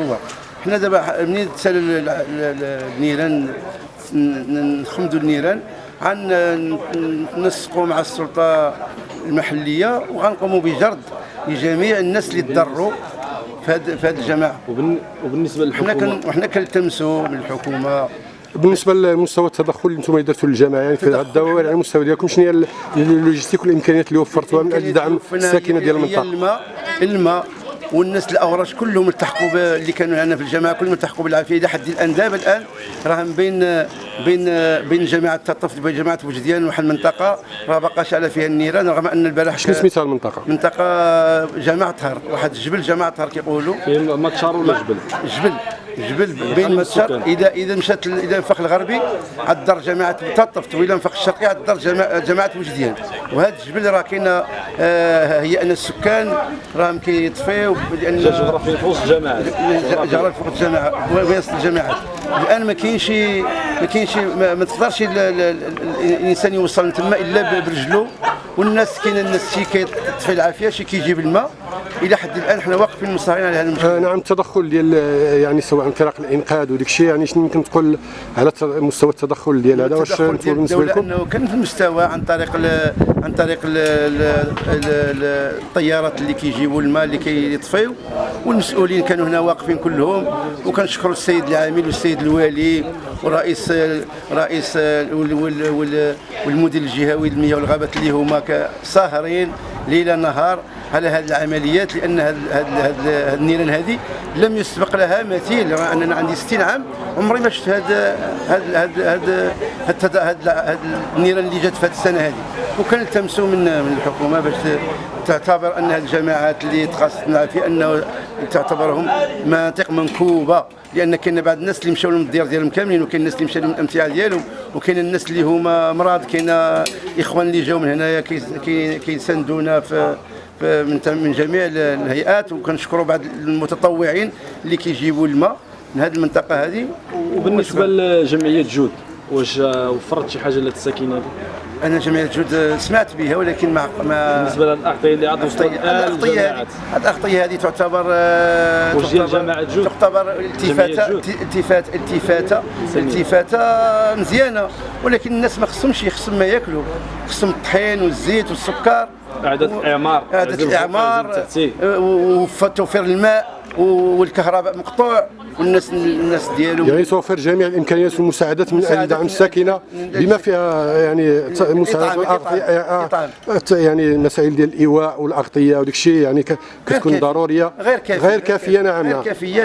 هو. حنا دابا منين تسال ال- ال- ال- النيران ن- نخمدوا النيران غنسقوا مع السلطة المحلية وغنقوموا بجرد لجميع الناس اللي تضروا في هذه في هذه الجماعة. وبالن- وبالنسبة حنا للحكومه كن وحنا كنلتمسوا من الحكومة. بالنسبة لمستوى التدخل اللي أنتم درتوا للجماعة يعني في الدوائر على المستوى ديالكم شنو هي ال- اللوجيستيك والإمكانيات اللي وفرتوها من أجل دعم الساكنة ديال المنطقة؟ الماء. الماء. والناس الأوراش كلهم التحقوا اللي كانوا هنا في الجماعه كلهم التحقوا بالعافية. إلى حد الآن دابا الآن راهم بين بين بين جماعة تطف بين جماعة وجديان واحد المنطقة راه باقا شعله فيها النيران رغم أن البارح شنو سميتها المنطقة منطقة؟ جماعة هر واحد الجبل جماعة هر كيقولوا فيه ماتشار ولا جبل. جبل. جبل بين متشر اذا إذا مشات إلى الفخ الغربي عالدار جماعة تطفت والى الفخ الشرقي عالدار جماعة جماعة وجديان. وهذا الجبل راه كاينة آه، هي أن السكان راهم كيطفيو لأن جغرافيا في وسط الجماعات جرى فوق الجامعة وسط الجامعات الآن ما كاينش ما كاينش ما, تقدرش ال- ال- ال- الإنسان يوصل تما إلا برجلو. والناس كاين الناس شي كيطفي العافية شي كيجيب الماء. إلى حد الآن حنا واقفين مصارين على هذا المشكل. آه، نعم التدخل ديال آه، يعني سواء فرق الإنقاذ وديك الشيء يعني شنو يمكن تقول على مستوى التدخل ديال هذا؟ واش أنتم بالنسبة لكم؟ أنه كان في المستوى عن طريق عن طريق ال ال ال الطيارات اللي كيجيبوا الماء اللي كيطفيو والمسؤولين كانوا هنا واقفين كلهم. وكنشكروا السيد العامل والسيد الوالي ورئيس رئيس وال- وال- وال- والمدير الجهوي للمياه والغابات اللي هما ساهرين ليل نهار. على هذه العمليات لأن هذه النيران هذه لم يسبق لها مثيل. أننا عندي 60 عام عمري ما شفت هذا هذا هذا النيران اللي جات في هذه السنة هذه وكان التمسوا من من الحكومة باش تعتبر أن الجماعات اللي تخصصنا في أنه تعتبرهم مناطق منكوبة لأن كاين بعض الناس اللي مشاو لهم الديار ديالهم كاملين وكاين الناس اللي مشاو لهم الامتعه ديالهم وكاين الناس اللي هما مرض كاين إخوان اللي جاو من هنايا كي- كي- كيساندونا في- من من جميع الهيئات وكنشكروا بعض المتطوعين اللي كيجيبوا الماء من هذه المنطقة هذه. وبالنسبة لجمعية جود واش وفرت شي حاجة للساكنه هذه أنا جمعية جود سمعت بها ولكن ما ما بالنسبة للاعطيه اللي عاد وصلت للجماعات هذه الأغطية هذه تعتبر آه، واش ديال تعتبر- جماعة جود؟ تعتبر جود؟ التفاتة التفاتة التفاتة مزيانة ولكن الناس ما خصهمش خصهم ما ياكلوا. خصهم الطحين والزيت والسكر. إعادة إعمار. التأثير. آه، وتوفير الماء والكهرباء مقطوع والناس الناس ديالهم يعني توفر جميع الإمكانيات والمساعدات من أجل دعم الساكنة بما فيها يعني مساعدات ت- يعني المسائل ديال الإيواء والأغطية وداك الشيء يعني كتكون. ضرورية. غير كافية. غير كافية نعم غير نعم كافية.